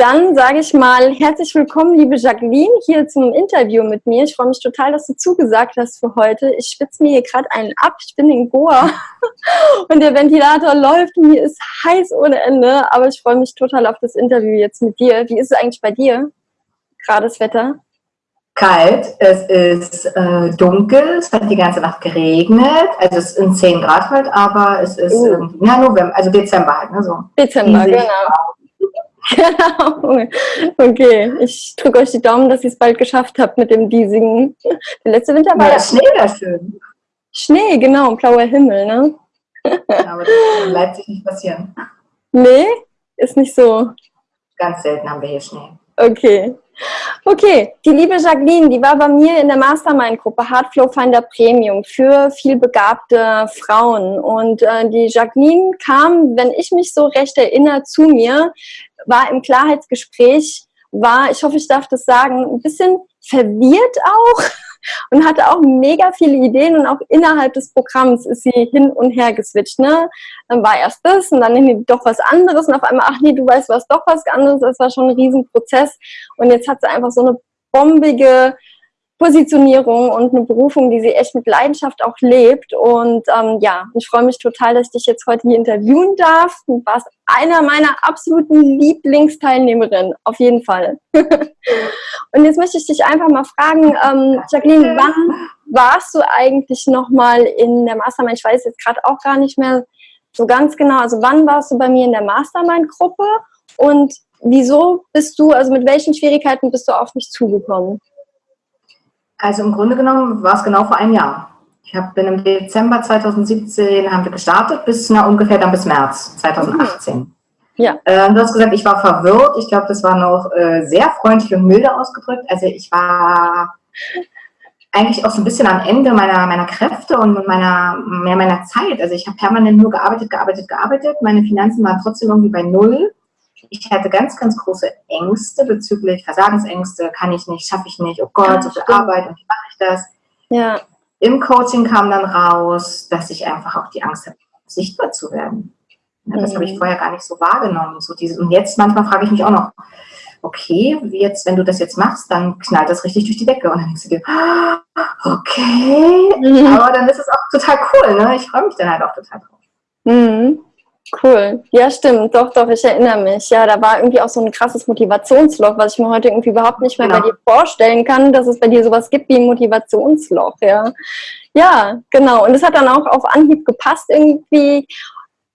Dann sage ich mal herzlich willkommen, liebe Jacqueline, hier zum Interview mit mir. Ich freue mich total, dass du zugesagt hast für heute. Ich spitze mir hier gerade einen ab. Ich bin in Goa und der Ventilator läuft mir ist heiß ohne Ende. Aber ich freue mich total auf das Interview jetzt mit dir. Wie ist es eigentlich bei dir? Gerade das Wetter? Kalt, es ist äh, dunkel, es hat die ganze Nacht geregnet, also es sind 10 Grad halt, aber es ist uh. ja, November, also Dezember halt, ne, so. Dezember, genau. Genau. Okay, ich drücke euch die Daumen, dass ihr es bald geschafft habt mit dem diesigen. Der letzte Winter war ja, ja Schnee da schön. Schnee, genau, blauer Himmel, ne? Ja, aber das kann in Leipzig nicht passieren. Nee, ist nicht so. Ganz selten haben wir hier Schnee. Okay. Okay, die liebe Jacqueline, die war bei mir in der Mastermind-Gruppe Hardflow Finder Premium für vielbegabte Frauen. Und äh, die Jacqueline kam, wenn ich mich so recht erinnere, zu mir, war im Klarheitsgespräch, war, ich hoffe, ich darf das sagen, ein bisschen verwirrt auch und hatte auch mega viele Ideen und auch innerhalb des Programms ist sie hin und her geswitcht. Ne? Dann war erst das und dann irgendwie doch was anderes und auf einmal, ach nee, du weißt was, doch was anderes. Das war schon ein Riesenprozess und jetzt hat sie einfach so eine bombige Positionierung und eine Berufung, die sie echt mit Leidenschaft auch lebt. Und ähm, ja, ich freue mich total, dass ich dich jetzt heute hier interviewen darf. Du warst einer meiner absoluten Lieblingsteilnehmerinnen, auf jeden Fall. und jetzt möchte ich dich einfach mal fragen, ähm, Jacqueline, wann warst du eigentlich nochmal in der Mastermind? Ich weiß jetzt gerade auch gar nicht mehr so ganz genau. Also wann warst du bei mir in der Mastermind-Gruppe und wieso bist du, also mit welchen Schwierigkeiten bist du auf mich zugekommen? Also im Grunde genommen war es genau vor einem Jahr. Ich hab, bin im Dezember 2017 haben wir gestartet, bis na, ungefähr dann bis März 2018. Ja. Äh, du hast gesagt, ich war verwirrt. Ich glaube, das war noch äh, sehr freundlich und milde ausgedrückt. Also ich war eigentlich auch so ein bisschen am Ende meiner, meiner Kräfte und meiner, mehr meiner Zeit. Also ich habe permanent nur gearbeitet, gearbeitet, gearbeitet. Meine Finanzen waren trotzdem irgendwie bei Null ich hatte ganz, ganz große Ängste bezüglich Versagensängste, kann ich nicht, schaffe ich nicht, oh Gott, ja, so viel. Arbeit und wie mache ich das? Ja. Im Coaching kam dann raus, dass ich einfach auch die Angst habe, sichtbar zu werden. Ja, das mhm. habe ich mhm. vorher gar nicht so wahrgenommen. So dieses, und jetzt manchmal frage ich mich auch noch, okay, jetzt, wenn du das jetzt machst, dann knallt das richtig durch die Decke. Und dann denkst du dir, ah, okay, mhm. aber dann ist es auch total cool. Ne? Ich freue mich dann halt auch total drauf. Mhm. Cool. Ja, stimmt. Doch, doch, ich erinnere mich. Ja, da war irgendwie auch so ein krasses Motivationsloch, was ich mir heute irgendwie überhaupt nicht mehr genau. bei dir vorstellen kann, dass es bei dir sowas gibt wie ein Motivationsloch, ja. Ja, genau. Und es hat dann auch auf Anhieb gepasst irgendwie.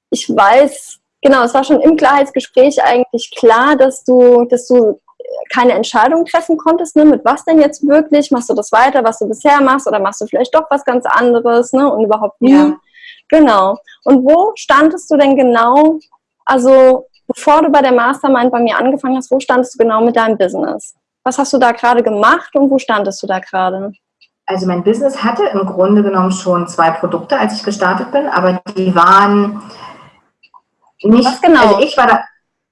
Ich weiß, genau, es war schon im Klarheitsgespräch eigentlich klar, dass du, dass du keine Entscheidung treffen konntest, ne, mit was denn jetzt wirklich, machst du das weiter, was du bisher machst, oder machst du vielleicht doch was ganz anderes, ne, und überhaupt nie. Ja. Genau. Und wo standest du denn genau, also bevor du bei der Mastermind bei mir angefangen hast, wo standest du genau mit deinem Business? Was hast du da gerade gemacht und wo standest du da gerade? Also mein Business hatte im Grunde genommen schon zwei Produkte, als ich gestartet bin, aber die waren nicht, Was genau? also ich war da,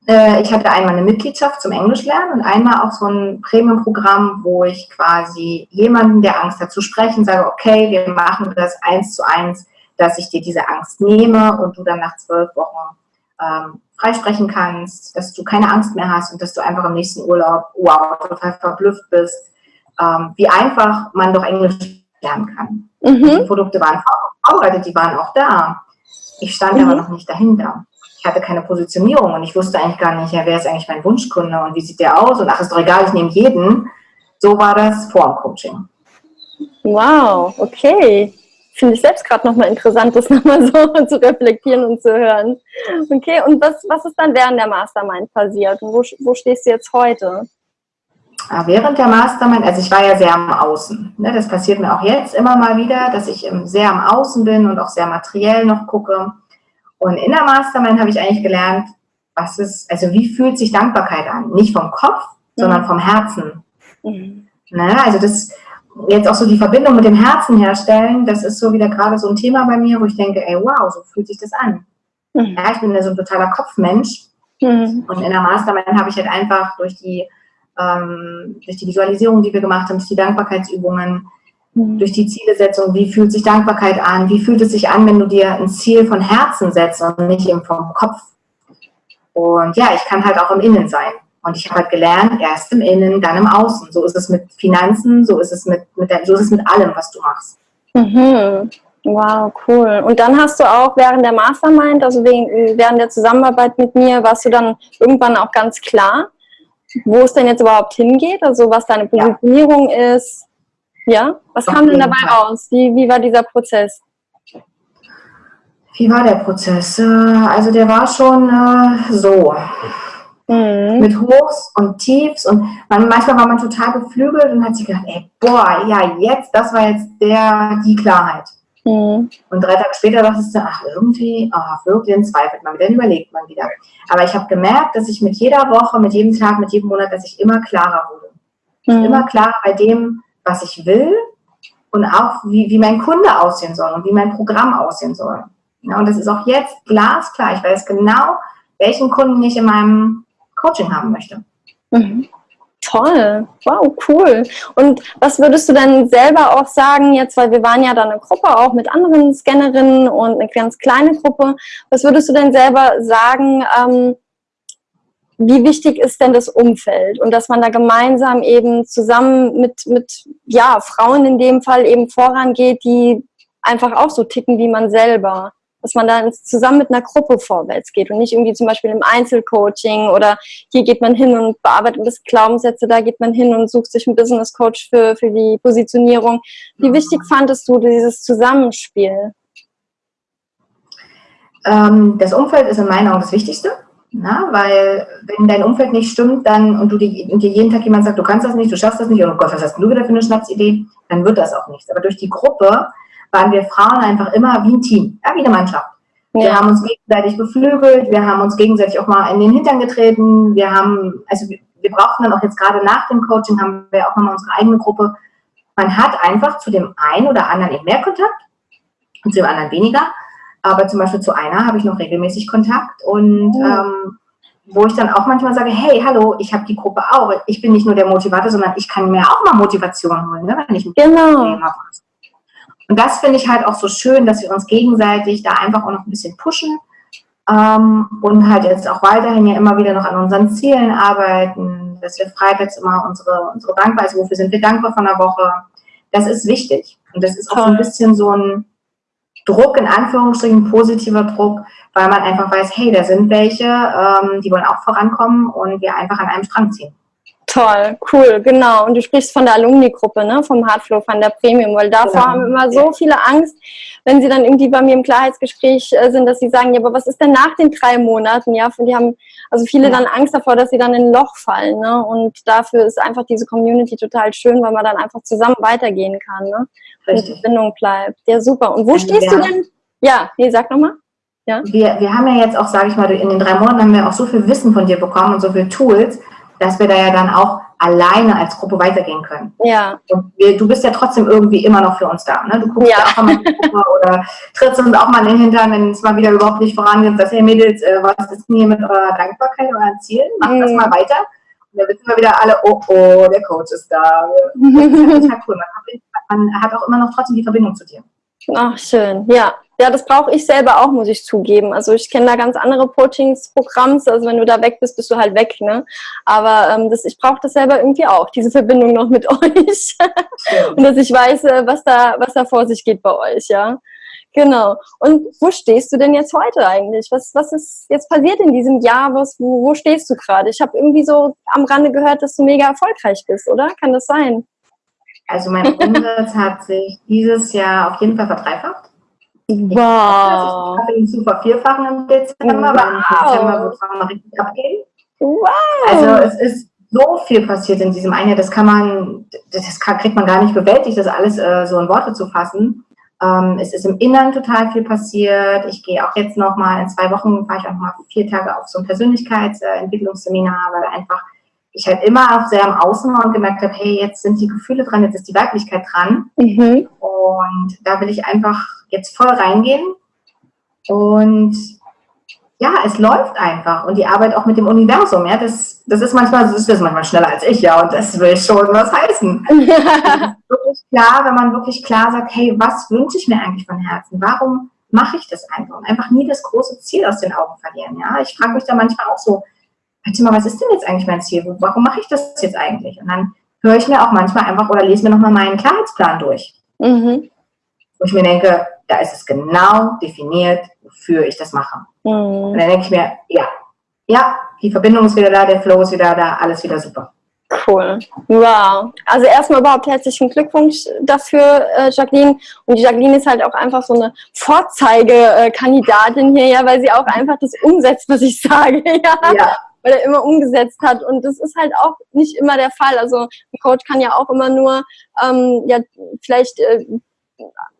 äh, ich hatte einmal eine Mitgliedschaft zum Englischlernen und einmal auch so ein Premium-Programm, wo ich quasi jemanden, der Angst hat zu sprechen, sage, okay, wir machen das eins zu eins dass ich dir diese Angst nehme und du dann nach zwölf Wochen ähm, freisprechen kannst, dass du keine Angst mehr hast und dass du einfach im nächsten Urlaub, wow, total verblüfft bist, ähm, wie einfach man doch Englisch lernen kann. Mhm. Die Produkte waren vorbereitet, die waren auch da. Ich stand mhm. aber noch nicht dahinter. Ich hatte keine Positionierung und ich wusste eigentlich gar nicht, ja, wer ist eigentlich mein Wunschkunde und wie sieht der aus und ach, ist doch egal, ich nehme jeden. So war das vor dem Coaching. Wow, okay finde ich selbst gerade nochmal interessant, das nochmal so zu reflektieren und zu hören. Okay, und was, was ist dann während der Mastermind passiert? Und wo, wo stehst du jetzt heute? Ah, während der Mastermind, also ich war ja sehr am Außen. Ne? Das passiert mir auch jetzt immer mal wieder, dass ich sehr am Außen bin und auch sehr materiell noch gucke. Und in der Mastermind habe ich eigentlich gelernt, was ist, also wie fühlt sich Dankbarkeit an? Nicht vom Kopf, sondern mhm. vom Herzen. Mhm. Ne? Also das, jetzt auch so die Verbindung mit dem Herzen herstellen, das ist so wieder gerade so ein Thema bei mir, wo ich denke, ey, wow, so fühlt sich das an. Mhm. Ja, ich bin ja so ein totaler Kopfmensch. Mhm. Und in der Mastermind habe ich halt einfach durch die, ähm, durch die Visualisierung, die wir gemacht haben, durch die Dankbarkeitsübungen, mhm. durch die Zielesetzung, wie fühlt sich Dankbarkeit an, wie fühlt es sich an, wenn du dir ein Ziel von Herzen setzt und nicht eben vom Kopf. Und ja, ich kann halt auch im Innen sein. Und ich habe halt gelernt, erst im Innen, dann im Außen. So ist es mit Finanzen, so ist es mit, mit der, so ist es mit allem, was du machst. Mhm. Wow, cool. Und dann hast du auch während der Mastermind, also wegen, während der Zusammenarbeit mit mir, warst du dann irgendwann auch ganz klar, wo es denn jetzt überhaupt hingeht, also was deine Positionierung ja. ist. Ja, was Auf kam denn dabei Fall. raus? Wie, wie war dieser Prozess? Wie war der Prozess? Äh, also der war schon äh, so. Mhm. Mit Hochs und Tiefs und man, manchmal war man total beflügelt und hat sich gedacht, ey, boah, ja, jetzt, das war jetzt der, die Klarheit. Mhm. Und drei Tage später dachte ich, ach, irgendwie, ach, wirklich, dann zweifelt man wieder, dann überlegt man wieder. Aber ich habe gemerkt, dass ich mit jeder Woche, mit jedem Tag, mit jedem Monat, dass ich immer klarer wurde. Mhm. Immer klarer bei dem, was ich will und auch, wie, wie mein Kunde aussehen soll und wie mein Programm aussehen soll. Ja, und das ist auch jetzt glasklar. Ich weiß genau, welchen Kunden ich in meinem Coaching haben möchte. Mhm. Toll, wow, cool. Und was würdest du denn selber auch sagen, jetzt, weil wir waren ja da eine Gruppe auch mit anderen Scannerinnen und eine ganz kleine Gruppe, was würdest du denn selber sagen, ähm, wie wichtig ist denn das Umfeld und dass man da gemeinsam eben zusammen mit, mit ja, Frauen in dem Fall eben vorangeht, die einfach auch so ticken wie man selber? Dass man dann zusammen mit einer Gruppe vorwärts geht und nicht irgendwie zum Beispiel im Einzelcoaching oder hier geht man hin und bearbeitet das Glaubenssätze, da geht man hin und sucht sich einen Business Coach für, für die Positionierung. Wie wichtig fandest du dieses Zusammenspiel? Ähm, das Umfeld ist in meinen Augen das Wichtigste. Na, weil wenn dein Umfeld nicht stimmt, dann und du dir, und dir jeden Tag jemand sagt, du kannst das nicht, du schaffst das nicht, oh Gott, was hast du wieder für eine Schnapsidee, dann wird das auch nichts. Aber durch die Gruppe waren wir Frauen einfach immer wie ein Team, ja, wie eine Mannschaft. Ja. Wir haben uns gegenseitig beflügelt, wir haben uns gegenseitig auch mal in den Hintern getreten, wir haben, also wir, wir brauchten dann auch jetzt gerade nach dem Coaching, haben wir auch nochmal unsere eigene Gruppe. Man hat einfach zu dem einen oder anderen eben mehr Kontakt und zu dem anderen weniger. Aber zum Beispiel zu einer habe ich noch regelmäßig Kontakt und mhm. ähm, wo ich dann auch manchmal sage, hey, hallo, ich habe die Gruppe auch. Ich bin nicht nur der Motivator, sondern ich kann mir auch mal Motivation holen, ne, wenn ich ein genau. Problem habe. Und das finde ich halt auch so schön, dass wir uns gegenseitig da einfach auch noch ein bisschen pushen ähm, und halt jetzt auch weiterhin ja immer wieder noch an unseren Zielen arbeiten, dass wir freitags immer unsere, unsere Dankbarkeit, wofür sind wir dankbar von der Woche, das ist wichtig. Und das ist auch so ein bisschen so ein Druck, in Anführungsstrichen, positiver Druck, weil man einfach weiß, hey, da sind welche, ähm, die wollen auch vorankommen und wir einfach an einem Strang ziehen. Toll, cool, genau. Und du sprichst von der Alumni-Gruppe, ne? vom Hardflow, von der Premium, weil davor genau. haben immer so viele Angst, wenn sie dann irgendwie bei mir im Klarheitsgespräch äh, sind, dass sie sagen, ja, aber was ist denn nach den drei Monaten? Ja, die haben also viele ja. dann Angst davor, dass sie dann in ein Loch fallen. Ne? Und dafür ist einfach diese Community total schön, weil man dann einfach zusammen weitergehen kann ne? und die Verbindung bleibt. Ja, super. Und wo also, stehst ja. du denn? Ja, nee, sag nochmal. Ja. Wir, wir haben ja jetzt auch, sage ich mal, in den drei Monaten haben wir auch so viel Wissen von dir bekommen und so viele Tools, dass wir da ja dann auch alleine als Gruppe weitergehen können. Ja. Wir, du bist ja trotzdem irgendwie immer noch für uns da. Ne? Du guckst ja, auch mal in die Gruppe oder trittst uns auch mal in den Hintern, wenn es mal wieder überhaupt nicht vorangeht. Sagst, hey Mädels, äh, was ist denn hier mit eurer Dankbarkeit, euren Zielen? Macht mhm. das mal weiter. Und dann wissen wir wieder alle, oh, oh, der Coach ist da. Das ist halt cool. Man man hat auch immer noch trotzdem die Verbindung zu dir. Ach, schön. Ja, ja, das brauche ich selber auch, muss ich zugeben. Also ich kenne da ganz andere Coachingsprogramms. Also wenn du da weg bist, bist du halt weg. Ne? Aber ähm, das, ich brauche das selber irgendwie auch, diese Verbindung noch mit euch. Und dass ich weiß, äh, was da, was da vor sich geht bei euch, ja. Genau. Und wo stehst du denn jetzt heute eigentlich? Was, was ist jetzt passiert in diesem Jahr? Was, wo, wo stehst du gerade? Ich habe irgendwie so am Rande gehört, dass du mega erfolgreich bist, oder? Kann das sein? Also mein Umsatz hat sich dieses Jahr auf jeden Fall verdreifacht. Wow. Ich habe ihn zu vervierfachen im Dezember, wow. weil im Dezember wird es mal richtig abgehen. Wow. Also es ist so viel passiert in diesem einen Jahr, das kann man, das kann, kriegt man gar nicht bewältigt, das alles äh, so in Worte zu fassen. Ähm, es ist im Inneren total viel passiert. Ich gehe auch jetzt nochmal, in zwei Wochen fahre ich auch mal vier Tage auf so ein Persönlichkeitsentwicklungsseminar, weil einfach ich halt immer sehr am Außen war und gemerkt habe, hey, jetzt sind die Gefühle dran, jetzt ist die Weiblichkeit dran. Mhm. Und da will ich einfach jetzt voll reingehen. Und ja, es läuft einfach. Und die Arbeit auch mit dem Universum, ja, das, das ist manchmal, das ist manchmal schneller als ich, ja, und das will schon was heißen. wirklich klar, wenn man wirklich klar sagt, hey, was wünsche ich mir eigentlich von Herzen? Warum mache ich das einfach? Und einfach nie das große Ziel aus den Augen verlieren, ja. Ich frage mich da manchmal auch so, mal, was ist denn jetzt eigentlich mein Ziel? Warum mache ich das jetzt eigentlich? Und dann höre ich mir auch manchmal einfach oder lese mir nochmal meinen Klarheitsplan durch. Mhm. Wo ich mir denke, da ist es genau definiert, wofür ich das mache. Mhm. Und dann denke ich mir, ja, ja, die Verbindung ist wieder da, der Flow ist wieder da, alles wieder super. Cool. Wow. Also erstmal überhaupt herzlichen Glückwunsch dafür, äh, Jacqueline. Und die Jacqueline ist halt auch einfach so eine Vorzeigekandidatin hier, ja, weil sie auch einfach das umsetzt, was ich sage. Ja. ja. Weil er immer umgesetzt hat. Und das ist halt auch nicht immer der Fall. Also ein Coach kann ja auch immer nur ähm, ja, vielleicht äh,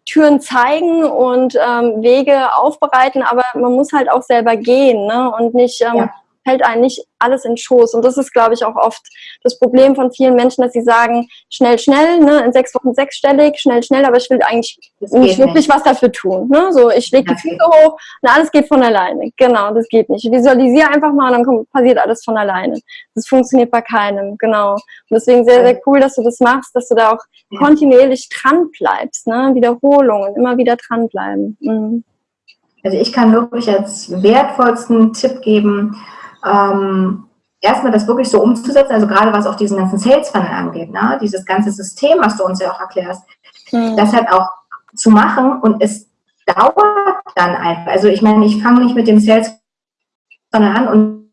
Türen zeigen und ähm, Wege aufbereiten, aber man muss halt auch selber gehen ne? und nicht ähm, ja fällt einem nicht alles in Schoß. Und das ist, glaube ich, auch oft das Problem von vielen Menschen, dass sie sagen, schnell, schnell, ne, in sechs Wochen sechsstellig, schnell, schnell, aber ich will eigentlich nicht wirklich nicht. was dafür tun. Ne? So, ich lege die Füße hoch und alles geht von alleine. Genau, das geht nicht. Visualisiere einfach mal und dann kommt, passiert alles von alleine. Das funktioniert bei keinem, genau. Und deswegen sehr, sehr cool, dass du das machst, dass du da auch ja. kontinuierlich dran bleibst, ne? Wiederholungen, immer wieder dranbleiben. Mhm. Also ich kann wirklich als wertvollsten Tipp geben, ähm, erstmal das wirklich so umzusetzen, also gerade was auch diesen ganzen Sales Funnel angeht, ne? dieses ganze System, was du uns ja auch erklärst, mhm. das halt auch zu machen und es dauert dann einfach. Also ich meine, ich fange nicht mit dem Sales Funnel an und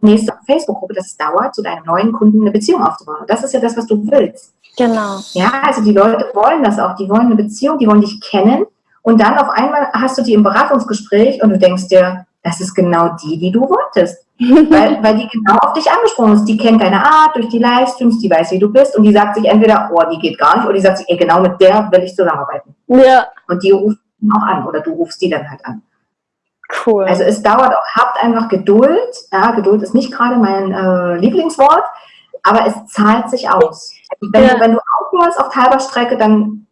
nächste Facebook-Gruppe, dass es dauert, zu deinem neuen Kunden eine Beziehung aufzubauen. Das ist ja das, was du willst. Genau. Ja, also die Leute wollen das auch. Die wollen eine Beziehung, die wollen dich kennen. Und dann auf einmal hast du die im Beratungsgespräch und du denkst dir, das ist genau die, die du wolltest. weil, weil die genau auf dich angesprochen ist. Die kennt deine Art durch die Livestreams, die weiß, wie du bist und die sagt sich entweder, oh, die geht gar nicht, oder die sagt sich, ey, genau mit der will ich zusammenarbeiten. Ja. Und die ruft auch an oder du rufst die dann halt an. Cool. Also es dauert auch, habt einfach Geduld. Ja, Geduld ist nicht gerade mein äh, Lieblingswort, aber es zahlt sich aus. Wenn, ja. du, wenn du aufhörst auf halber Strecke, dann,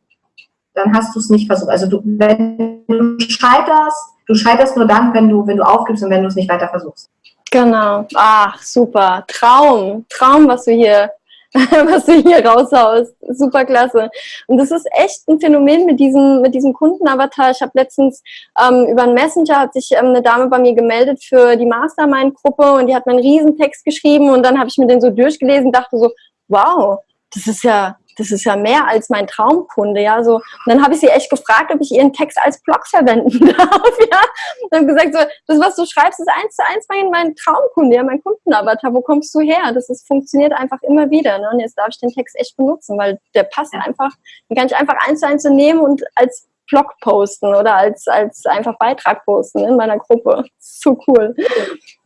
dann hast du es nicht versucht. Also du, wenn du scheiterst, Du scheiterst nur dann, wenn du, wenn du aufgibst und wenn du es nicht weiter versuchst. Genau. Ach, super. Traum. Traum, was du hier, was du hier raushaust. Super klasse. Und das ist echt ein Phänomen mit diesem, mit diesem Kundenavatar. Ich habe letztens ähm, über einen Messenger hat sich ähm, eine Dame bei mir gemeldet für die Mastermind-Gruppe und die hat mir einen Riesentext geschrieben und dann habe ich mir den so durchgelesen dachte so, wow, das ist ja, das ist ja mehr als mein Traumkunde, ja, so. Und dann habe ich sie echt gefragt, ob ich ihren Text als Blog verwenden darf, ja. Und habe gesagt, so, das, was du schreibst, ist eins zu eins mein, mein Traumkunde, ja, mein Kundenavatar, wo kommst du her? Das ist, funktioniert einfach immer wieder, ne? Und jetzt darf ich den Text echt benutzen, weil der passt einfach, den kann ich einfach eins zu eins so nehmen und als Blog posten oder als, als einfach Beitrag posten in meiner Gruppe. So cool.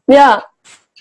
Ja,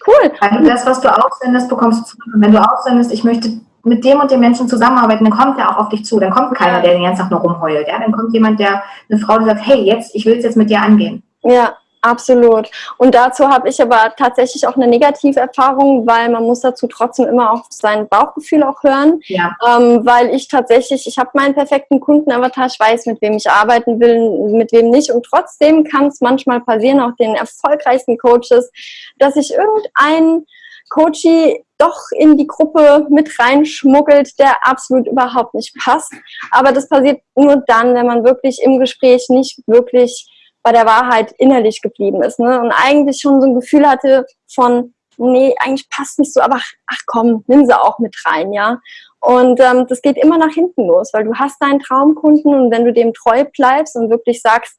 cool. Also das, was du aussendest, bekommst du zurück. Und wenn du aussendest, ich möchte mit dem und dem Menschen zusammenarbeiten, dann kommt der auch auf dich zu. Dann kommt keiner, der den ganzen Tag nur rumheult. Ja? Dann kommt jemand, der, eine Frau, die sagt, hey, jetzt, ich will es jetzt mit dir angehen. Ja, absolut. Und dazu habe ich aber tatsächlich auch eine negative Erfahrung, weil man muss dazu trotzdem immer auf sein Bauchgefühl auch hören. Ja. Ähm, weil ich tatsächlich, ich habe meinen perfekten Kundenavatar, ich weiß, mit wem ich arbeiten will, mit wem nicht. Und trotzdem kann es manchmal passieren, auch den erfolgreichsten Coaches, dass ich irgendeinen Coachy doch in die Gruppe mit reinschmuggelt, der absolut überhaupt nicht passt. Aber das passiert nur dann, wenn man wirklich im Gespräch nicht wirklich bei der Wahrheit innerlich geblieben ist. Ne? Und eigentlich schon so ein Gefühl hatte von, nee, eigentlich passt nicht so, aber ach komm, nimm sie auch mit rein, ja. Und ähm, das geht immer nach hinten los, weil du hast deinen Traumkunden und wenn du dem treu bleibst und wirklich sagst,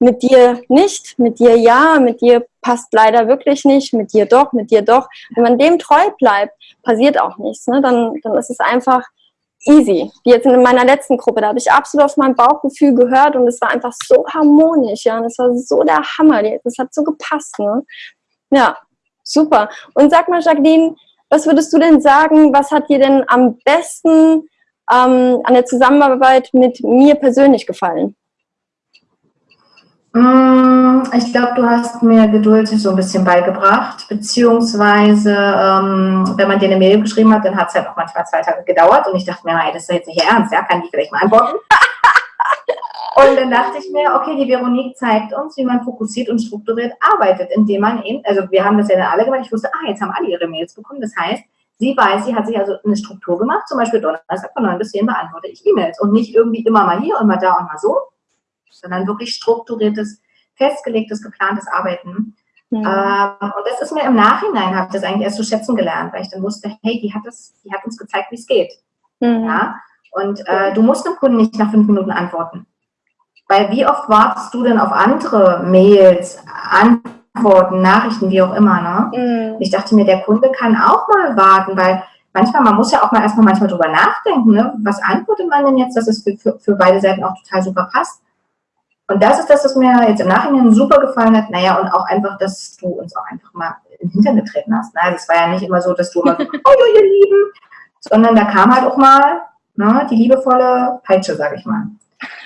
mit dir nicht, mit dir ja, mit dir passt leider wirklich nicht, mit dir doch, mit dir doch. Wenn man dem treu bleibt, passiert auch nichts. Ne? Dann, dann ist es einfach easy. Wie jetzt in meiner letzten Gruppe, da habe ich absolut auf mein Bauchgefühl gehört und es war einfach so harmonisch, ja, und es war so der Hammer, das hat so gepasst, ne? Ja, super. Und sag mal, Jacqueline, was würdest du denn sagen, was hat dir denn am besten ähm, an der Zusammenarbeit mit mir persönlich gefallen? Mm, ich glaube, du hast mir Geduld so ein bisschen beigebracht, beziehungsweise, ähm, wenn man dir eine Mail geschrieben hat, dann hat es halt auch manchmal zwei Tage gedauert und ich dachte mir, hey, das ist jetzt nicht ernst, ja, kann ich vielleicht mal antworten? und dann dachte ich mir, okay, die Veronique zeigt uns, wie man fokussiert und strukturiert arbeitet, indem man eben, also wir haben das ja dann alle gemacht, ich wusste, ah, jetzt haben alle ihre Mails bekommen, das heißt, sie weiß, sie hat sich also eine Struktur gemacht, zum Beispiel Donnerstag von 9 bis 10 beantworte ich E-Mails und nicht irgendwie immer mal hier und mal da und mal so, sondern wirklich strukturiertes, festgelegtes, geplantes Arbeiten. Mhm. Ähm, und das ist mir im Nachhinein, habe ich das eigentlich erst zu schätzen gelernt, weil ich dann wusste, hey, die hat, das, die hat uns gezeigt, wie es geht. Mhm. Ja? Und äh, du musst dem Kunden nicht nach fünf Minuten antworten. Weil wie oft wartest du denn auf andere Mails, Antworten, Nachrichten, wie auch immer, ne? Mhm. Ich dachte mir, der Kunde kann auch mal warten, weil manchmal, man muss ja auch mal erstmal manchmal drüber nachdenken, ne? Was antwortet man denn jetzt, dass es für, für, für beide Seiten auch total super passt? Und das ist das, was mir jetzt im Nachhinein super gefallen hat. Naja, und auch einfach, dass du uns auch einfach mal in den Hintern getreten hast. Ne? Also es war ja nicht immer so, dass du immer so, oh, ihr Lieben, sondern da kam halt auch mal ne, die liebevolle Peitsche, sage ich mal.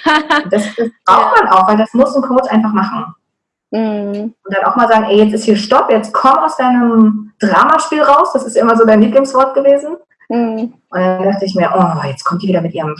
das, das braucht man auch, weil das muss ein Coach einfach machen. Mhm. Und dann auch mal sagen, ey, jetzt ist hier Stopp, jetzt komm aus deinem Dramaspiel raus. Das ist immer so dein Lieblingswort gewesen. Mhm. Und dann dachte ich mir, oh, jetzt kommt die wieder mit ihrem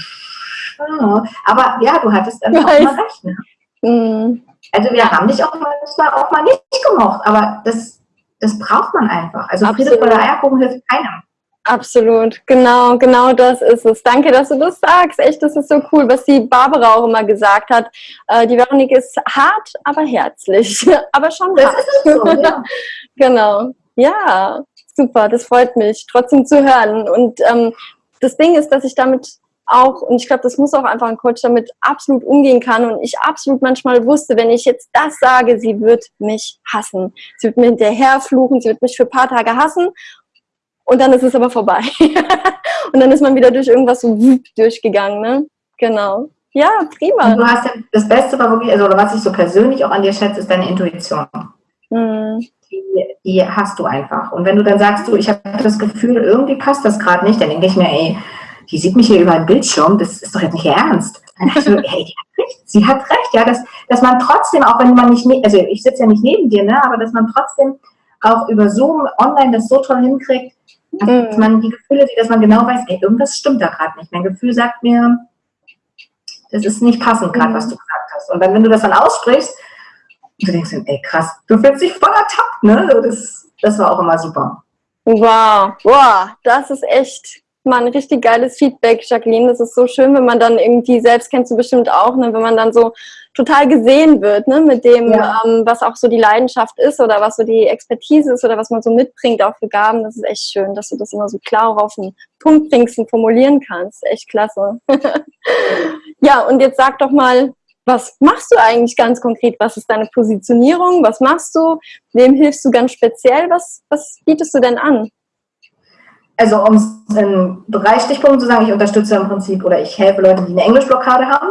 aber ja, du hattest dann auch mal recht. Ne? Mhm. Also wir haben dich auch manchmal auch mal nicht gemocht, aber das, das braucht man einfach. Also Friede vor der Eierkuchen hilft keinem. Absolut, genau, genau das ist es. Danke, dass du das sagst. Echt, das ist so cool, was die Barbara auch immer gesagt hat. Äh, die Veronique ist hart, aber herzlich. aber schon das hart. Ist so, ja. genau. Ja, super, das freut mich, trotzdem zu hören. Und ähm, das Ding ist, dass ich damit auch, und ich glaube, das muss auch einfach ein Coach damit absolut umgehen kann und ich absolut manchmal wusste, wenn ich jetzt das sage, sie wird mich hassen. Sie wird mir hinterher fluchen, sie wird mich für ein paar Tage hassen und dann ist es aber vorbei. und dann ist man wieder durch irgendwas so durchgegangen, ne? Genau. Ja, prima. Und du hast ja, das Beste war wirklich, also was ich so persönlich auch an dir schätze, ist deine Intuition. Mhm. Die, die, hast du einfach. Und wenn du dann sagst, du, ich habe das Gefühl, irgendwie passt das gerade nicht, dann denke ich mir, ey, die sieht mich hier über den Bildschirm, das ist doch jetzt nicht ernst. So, hey, die hat recht, sie hat recht, ja, dass, dass man trotzdem, auch wenn man nicht, also ich sitze ja nicht neben dir, ne, aber dass man trotzdem auch über Zoom online das so toll hinkriegt, dass mhm. man die Gefühle sieht, dass man genau weiß, ey, irgendwas stimmt da gerade nicht. Mein Gefühl sagt mir, das ist nicht passend gerade, mhm. was du gesagt hast. Und dann, wenn du das dann aussprichst, du denkst, ey, krass, du fühlst dich voll ertappt, ne? Das, das war auch immer super. Wow, wow, das ist echt mal ein richtig geiles Feedback, Jacqueline. Das ist so schön, wenn man dann irgendwie, selbst kennst du bestimmt auch, ne, wenn man dann so total gesehen wird, ne, mit dem, ja. ähm, was auch so die Leidenschaft ist oder was so die Expertise ist oder was man so mitbringt, auch für Gaben. Das ist echt schön, dass du das immer so klar auch auf den Punkt bringst und formulieren kannst. Echt klasse. ja, und jetzt sag doch mal, was machst du eigentlich ganz konkret? Was ist deine Positionierung? Was machst du? Wem hilfst du ganz speziell? Was, was bietest du denn an? Also um es in drei Stichpunkten zu sagen, ich unterstütze im Prinzip oder ich helfe Leute, die eine Englischblockade haben.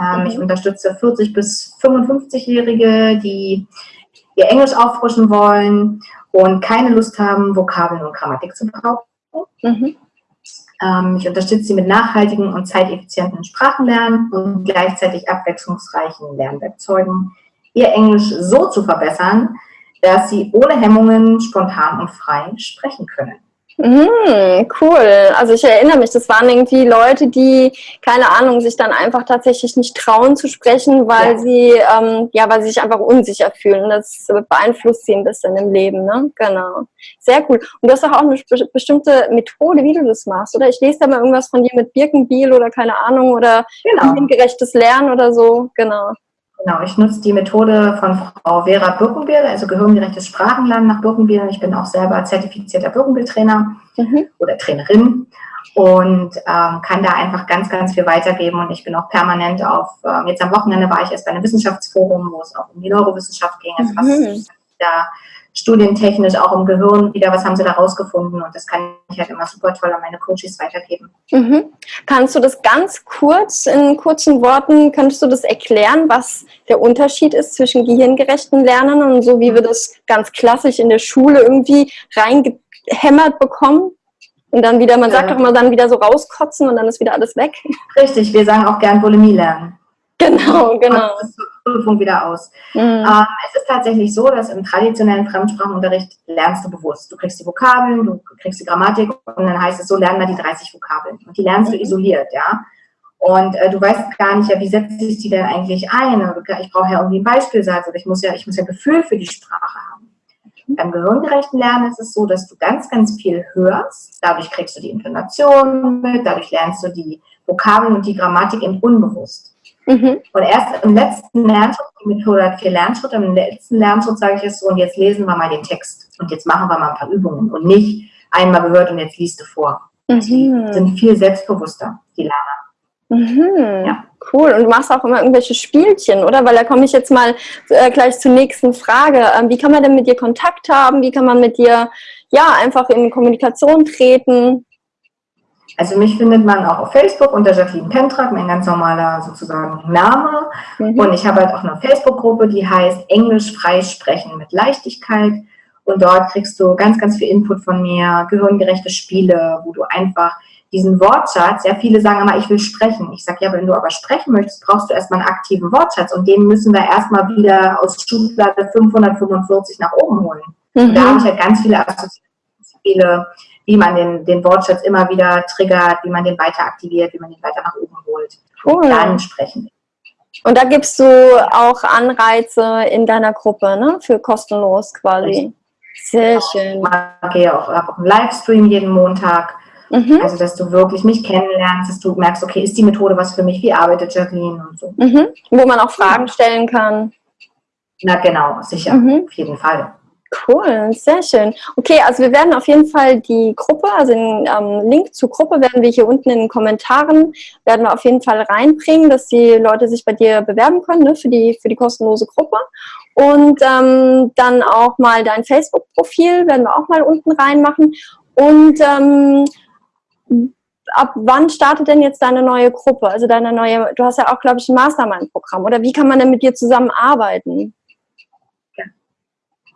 Ähm, mhm. Ich unterstütze 40 bis 55-Jährige, die ihr Englisch auffrischen wollen und keine Lust haben, Vokabeln und Grammatik zu brauchen. Mhm. Ähm, ich unterstütze sie mit nachhaltigen und zeiteffizienten Sprachenlernen und gleichzeitig abwechslungsreichen Lernwerkzeugen, ihr Englisch so zu verbessern, dass sie ohne Hemmungen spontan und frei sprechen können. Mhm, cool. Also ich erinnere mich, das waren irgendwie Leute, die, keine Ahnung, sich dann einfach tatsächlich nicht trauen zu sprechen, weil ja. sie, ähm, ja, weil sie sich einfach unsicher fühlen. Das beeinflusst sie ein bisschen im Leben, ne? Genau. Sehr cool. Und du hast auch eine bestimmte Methode, wie du das machst, oder? Ich lese da mal irgendwas von dir mit Birkenbiel oder keine Ahnung, oder genau. gerechtes Lernen oder so. Genau. Genau, ich nutze die Methode von Frau Vera Birkenbiel, also gehirngerechtes Sprachenlernen nach Birkenbiel. Ich bin auch selber zertifizierter Birkenbiel-Trainer mhm. oder Trainerin und ähm, kann da einfach ganz, ganz viel weitergeben. Und ich bin auch permanent auf, ähm, jetzt am Wochenende war ich erst bei einem Wissenschaftsforum, wo es auch um die Neurowissenschaft ging. Also mhm. was da studientechnisch auch im Gehirn wieder, was haben sie da rausgefunden und das kann ich halt immer super toll an meine Coaches weitergeben. Mhm. Kannst du das ganz kurz, in kurzen Worten, kannst du das erklären, was der Unterschied ist zwischen gehirngerechten Lernen und so, wie wir das ganz klassisch in der Schule irgendwie reingehämmert bekommen? Und dann wieder, man sagt doch immer dann wieder so rauskotzen und dann ist wieder alles weg. Richtig, wir sagen auch gern Bulimie lernen. Genau, genau. Das Prüfung wieder aus. Mhm. Ähm, es ist tatsächlich so, dass im traditionellen Fremdsprachenunterricht lernst du bewusst. Du kriegst die Vokabeln, du kriegst die Grammatik und dann heißt es so, lernen wir die 30 Vokabeln. Und die lernst mhm. du isoliert, ja. Und äh, du weißt gar nicht, ja, wie setze ich die denn eigentlich ein? Ich brauche ja irgendwie einen Beispielsatz oder ich muss ja, ich muss ja Gefühl für die Sprache haben. Mhm. Beim gehirngerechten Lernen ist es so, dass du ganz, ganz viel hörst. Dadurch kriegst du die Intonation mit, dadurch lernst du die Vokabeln und die Grammatik im Unbewusst. Mhm. Und erst im letzten Lernschritt, die Methode hat vier Lernschritte, im letzten Lernschritt sage ich es so, und jetzt lesen wir mal den Text und jetzt machen wir mal ein paar Übungen und nicht einmal gehört und jetzt liest du vor. Mhm. Die sind viel selbstbewusster, die Lerner. Mhm. Ja. Cool. Und du machst auch immer irgendwelche Spielchen, oder? Weil da komme ich jetzt mal äh, gleich zur nächsten Frage. Ähm, wie kann man denn mit dir Kontakt haben? Wie kann man mit dir ja einfach in Kommunikation treten? Also mich findet man auch auf Facebook unter Jacqueline Pentrak, mein ganz normaler sozusagen Name. Mhm. Und ich habe halt auch eine Facebook-Gruppe, die heißt Englisch freisprechen mit Leichtigkeit. Und dort kriegst du ganz, ganz viel Input von mir, gehirngerechte Spiele, wo du einfach diesen Wortschatz, ja, viele sagen immer, ich will sprechen. Ich sage, ja, wenn du aber sprechen möchtest, brauchst du erstmal einen aktiven Wortschatz und den müssen wir erstmal wieder aus Schublade 545 nach oben holen. Mhm. da habe ich halt ganz viele Assoziationsspiele, wie man den, den Wortschatz immer wieder triggert, wie man den weiter aktiviert, wie man den weiter nach oben holt. Cool. Dann sprechen. Und da gibst du auch Anreize in deiner Gruppe, ne? Für kostenlos quasi. Sehr schön. Ich gehe auch, auch einen Livestream jeden Montag Mhm. Also, dass du wirklich mich kennenlernst, dass du merkst, okay, ist die Methode was für mich, wie arbeitet Jacqueline und so. Mhm. Wo man auch Fragen stellen kann. Na genau, sicher, mhm. auf jeden Fall. Cool, sehr schön. Okay, also wir werden auf jeden Fall die Gruppe, also den ähm, Link zur Gruppe werden wir hier unten in den Kommentaren, werden wir auf jeden Fall reinbringen, dass die Leute sich bei dir bewerben können ne, für, die, für die kostenlose Gruppe. Und ähm, dann auch mal dein Facebook-Profil werden wir auch mal unten reinmachen. Und ähm, ab wann startet denn jetzt deine neue Gruppe? Also deine neue, du hast ja auch, glaube ich, ein Mastermind-Programm. Oder wie kann man denn mit dir zusammenarbeiten?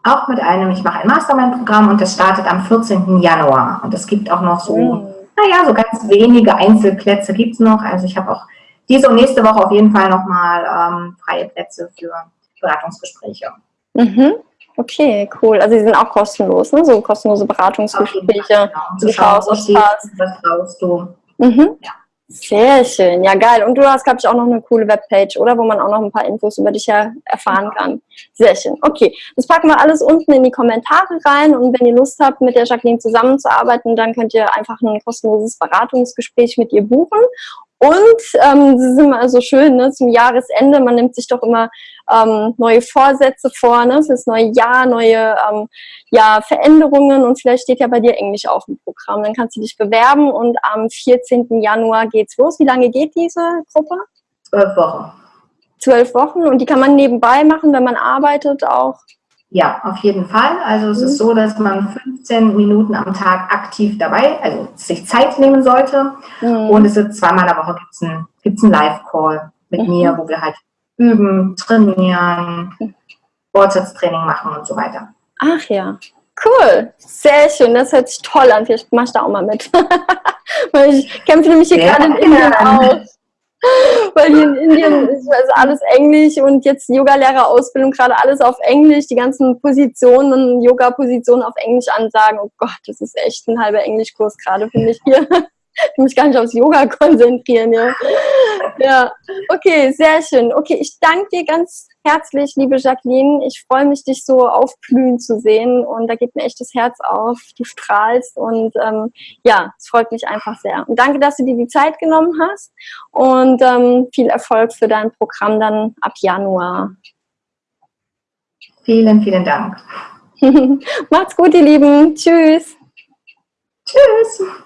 Auch mit einem, ich mache ein Mastermind-Programm und das startet am 14. Januar. Und es gibt auch noch so, mhm. naja, so ganz wenige Einzelplätze gibt es noch. Also ich habe auch diese und nächste Woche auf jeden Fall nochmal ähm, freie Plätze für Beratungsgespräche. Mhm. Okay, cool. Also die sind auch kostenlos, ne? So kostenlose Beratungsgespräche. Genau. Du schaust, was passt. Was brauchst du. Mhm. Ja. Sehr schön, ja geil. Und du hast, glaube ich, auch noch eine coole Webpage, oder? Wo man auch noch ein paar Infos über dich her erfahren kann. Sehr schön. Okay, das packen wir alles unten in die Kommentare rein und wenn ihr Lust habt, mit der Jacqueline zusammenzuarbeiten, dann könnt ihr einfach ein kostenloses Beratungsgespräch mit ihr buchen und ähm, das ist immer so schön, ne, zum Jahresende, man nimmt sich doch immer ähm, neue Vorsätze vor, ne, fürs neue Jahr, neue ähm, ja, Veränderungen und vielleicht steht ja bei dir Englisch auch im Programm. Dann kannst du dich bewerben und am 14. Januar geht's los. Wie lange geht diese Gruppe? Zwölf Wochen. Zwölf Wochen und die kann man nebenbei machen, wenn man arbeitet auch? Ja, auf jeden Fall. Also es mhm. ist so, dass man 15 Minuten am Tag aktiv dabei, also sich Zeit nehmen sollte. Mhm. Und es ist zweimal in der Woche gibt es einen, gibt's einen Live-Call mit mhm. mir, wo wir halt üben, trainieren, Wortsatztraining machen und so weiter. Ach ja, cool. Sehr schön, das hört sich toll an. Vielleicht mach ich da auch mal mit. ich kämpfe nämlich hier gerade in Indien aus. Weil hier in Indien ist also alles Englisch und jetzt Yoga-Lehrerausbildung, gerade alles auf Englisch, die ganzen Positionen, Yoga-Positionen auf Englisch ansagen. Oh Gott, das ist echt ein halber Englischkurs gerade für mich hier. Ich mich gar nicht aufs Yoga konzentrieren, ja. Ja, okay, sehr schön. Okay, ich danke dir ganz herzlich, liebe Jacqueline. Ich freue mich, dich so aufblühen zu sehen und da geht mir echt das Herz auf. Du strahlst und ähm, ja, es freut mich einfach sehr. Und danke, dass du dir die Zeit genommen hast und ähm, viel Erfolg für dein Programm dann ab Januar. Vielen, vielen Dank. Macht's gut, ihr Lieben. Tschüss. Tschüss.